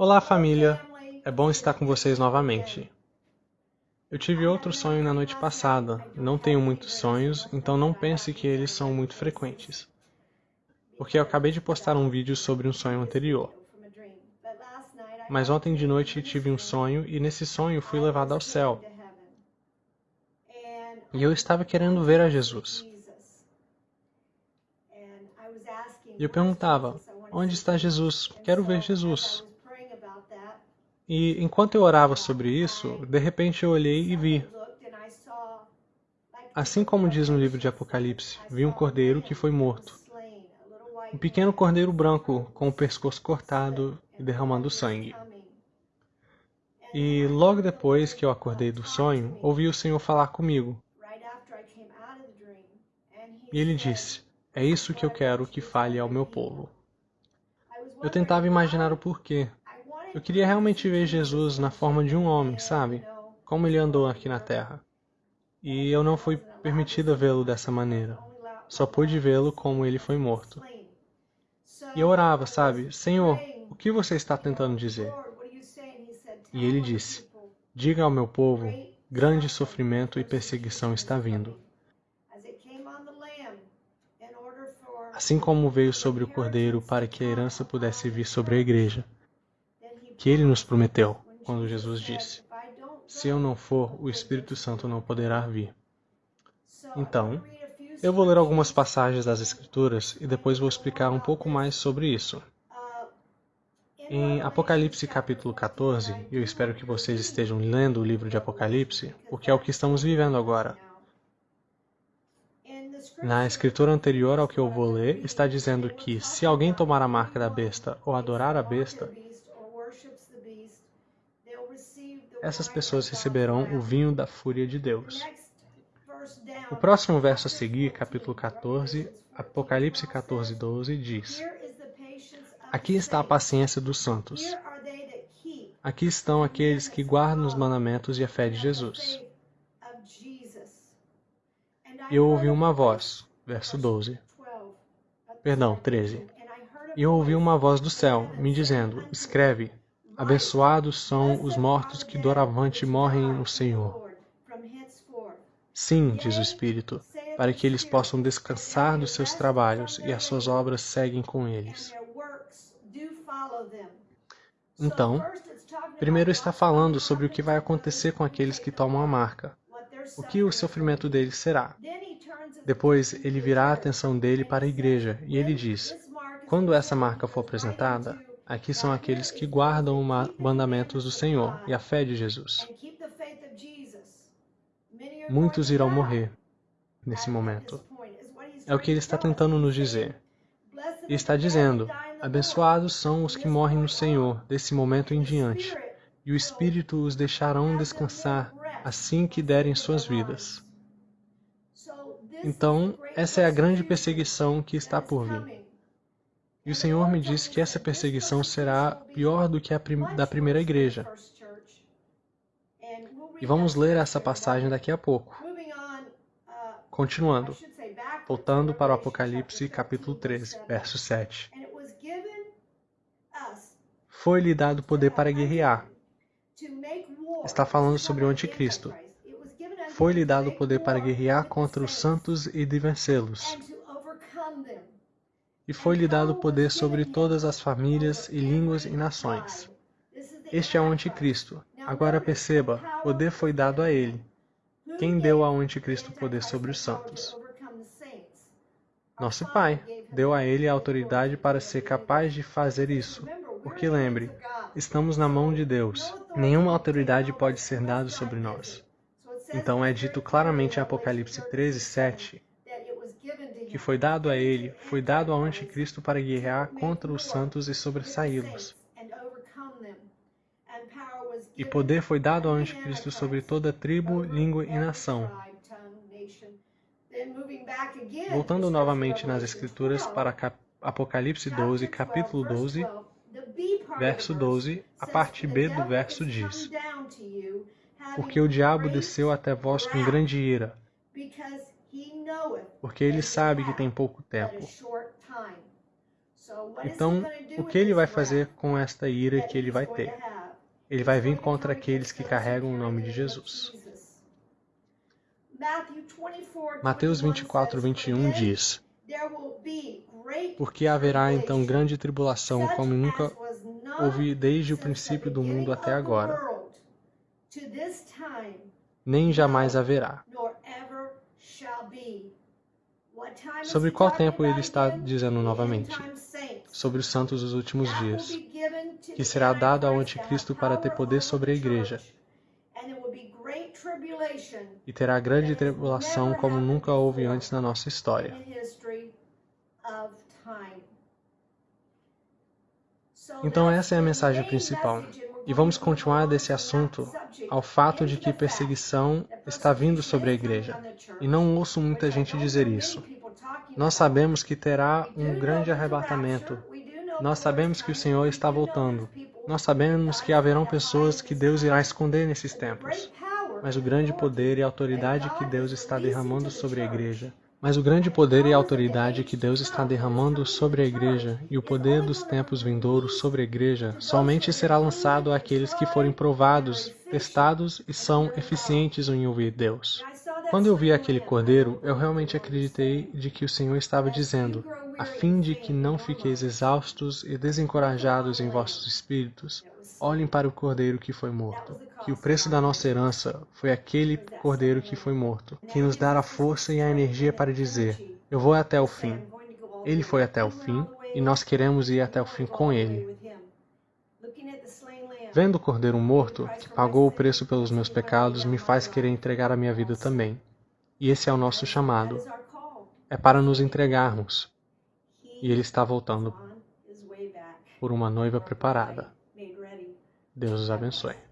Olá, família! É bom estar com vocês novamente. Eu tive outro sonho na noite passada. Não tenho muitos sonhos, então não pense que eles são muito frequentes. Porque eu acabei de postar um vídeo sobre um sonho anterior. Mas ontem de noite tive um sonho e nesse sonho fui levado ao céu. E eu estava querendo ver a Jesus. E eu perguntava: Onde está Jesus? Quero ver Jesus. E enquanto eu orava sobre isso, de repente eu olhei e vi. Assim como diz no livro de Apocalipse, vi um cordeiro que foi morto. Um pequeno cordeiro branco com o pescoço cortado e derramando sangue. E logo depois que eu acordei do sonho, ouvi o Senhor falar comigo. E ele disse: É isso que eu quero que fale ao meu povo. Eu tentava imaginar o porquê, eu queria realmente ver Jesus na forma de um homem, sabe? Como ele andou aqui na Terra. E eu não fui permitida vê-lo dessa maneira. Só pude vê-lo como ele foi morto. E eu orava, sabe? Senhor, o que você está tentando dizer? E ele disse: Diga ao meu povo: grande sofrimento e perseguição está vindo. Assim como veio sobre o cordeiro para que a herança pudesse vir sobre a igreja que ele nos prometeu, quando Jesus disse: Se eu não for, o Espírito Santo não poderá vir. Então, eu vou ler algumas passagens das Escrituras e depois vou explicar um pouco mais sobre isso. Em Apocalipse capítulo 14, eu espero que vocês estejam lendo o livro de Apocalipse, porque é o que estamos vivendo agora. Na escritura anterior ao que eu vou ler, está dizendo que se alguém tomar a marca da besta ou adorar a besta, essas pessoas receberão o vinho da fúria de Deus. O próximo verso a seguir, capítulo 14, Apocalipse 14, 12, diz: Aqui está a paciência dos santos. Aqui estão aqueles que guardam os mandamentos e a fé de Jesus. Eu ouvi uma voz, verso 12. Perdão, 13. E eu ouvi uma voz do céu, me dizendo: Escreve, Abençoados são os mortos que doravante morrem no Senhor. Sim, diz o Espírito, para que eles possam descansar dos seus trabalhos e as suas obras seguem com eles. Então, primeiro está falando sobre o que vai acontecer com aqueles que tomam a marca, o que o sofrimento deles será. Depois ele virá a atenção dele para a igreja e ele diz: quando essa marca for apresentada, Aqui são aqueles que guardam os mandamentos do Senhor e a fé de Jesus. Muitos irão morrer nesse momento. É o que ele está tentando nos dizer. E está dizendo: Abençoados são os que morrem no Senhor desse momento em diante, e o Espírito os deixarão descansar assim que derem suas vidas. Então, essa é a grande perseguição que está por vir. E o Senhor me disse que essa perseguição será pior do que a prim da primeira igreja. E vamos ler essa passagem daqui a pouco. Continuando, voltando para o Apocalipse capítulo 13, verso 7. Foi-lhe dado poder para guerrear. Está falando sobre o anticristo. Foi-lhe dado poder para guerrear contra os santos e de vencê-los e foi-lhe dado poder sobre todas as famílias e línguas e nações. Este é o anticristo. Agora perceba, poder foi dado a ele. Quem deu ao anticristo poder sobre os santos? Nosso Pai deu a ele a autoridade para ser capaz de fazer isso. Porque lembre, estamos na mão de Deus. Nenhuma autoridade pode ser dada sobre nós. Então é dito claramente em Apocalipse 13, 7 que foi dado a ele, foi dado ao anticristo para guerrear contra os santos e sobressaí-los. E poder foi dado ao anticristo sobre toda tribo, língua e nação. Voltando novamente nas escrituras para Apocalipse 12, capítulo 12, verso 12, a parte B do verso diz: Porque o diabo desceu até vós com grande ira, porque ele sabe que tem pouco tempo. Então, o que ele vai fazer com esta ira que ele vai ter? Ele vai vir contra aqueles que carregam o nome de Jesus. Mateus 24, 21 diz: Porque haverá então grande tribulação, como nunca houve desde o princípio do mundo até agora, nem jamais haverá. Sobre qual tempo ele está dizendo novamente? Sobre os santos dos últimos dias, que será dado ao anticristo para ter poder sobre a igreja. E terá grande tribulação como nunca houve antes na nossa história. Então essa é a mensagem principal. E vamos continuar desse assunto ao fato de que perseguição está vindo sobre a igreja. E não ouço muita gente dizer isso. Nós sabemos que terá um grande arrebatamento. Nós sabemos que o Senhor está voltando. Nós sabemos que haverão pessoas que Deus irá esconder nesses tempos. Mas o grande poder e autoridade que Deus está derramando sobre a igreja mas o grande poder e autoridade que Deus está derramando sobre a igreja e o poder dos tempos vindouros sobre a igreja somente será lançado àqueles que forem provados, testados e são eficientes em ouvir Deus. Quando eu vi aquele cordeiro, eu realmente acreditei de que o Senhor estava dizendo, a fim de que não fiqueis exaustos e desencorajados em vossos espíritos, olhem para o cordeiro que foi morto. Que o preço da nossa herança foi aquele cordeiro que foi morto, que nos dá a força e a energia para dizer: Eu vou até o fim. Ele foi até o fim e nós queremos ir até o fim com ele. Vendo o cordeiro morto, que pagou o preço pelos meus pecados, me faz querer entregar a minha vida também. E esse é o nosso chamado. É para nos entregarmos. E ele está voltando por uma noiva preparada. Deus os abençoe.